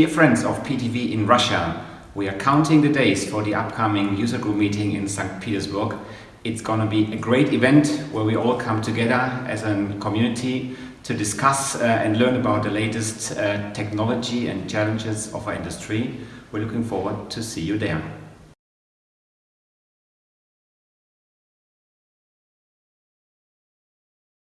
Dear friends of PTV in Russia, we are counting the days for the upcoming user group meeting in St. Petersburg. It's gonna be a great event where we all come together as a community to discuss uh, and learn about the latest uh, technology and challenges of our industry. We're looking forward to see you there.